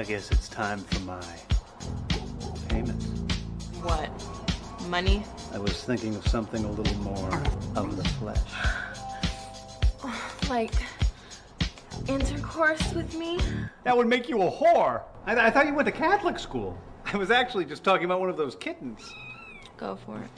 I guess it's time for my payment. What? Money? I was thinking of something a little more of the flesh. Like intercourse with me? That would make you a whore. I, I thought you went to Catholic school. I was actually just talking about one of those kittens. Go for it.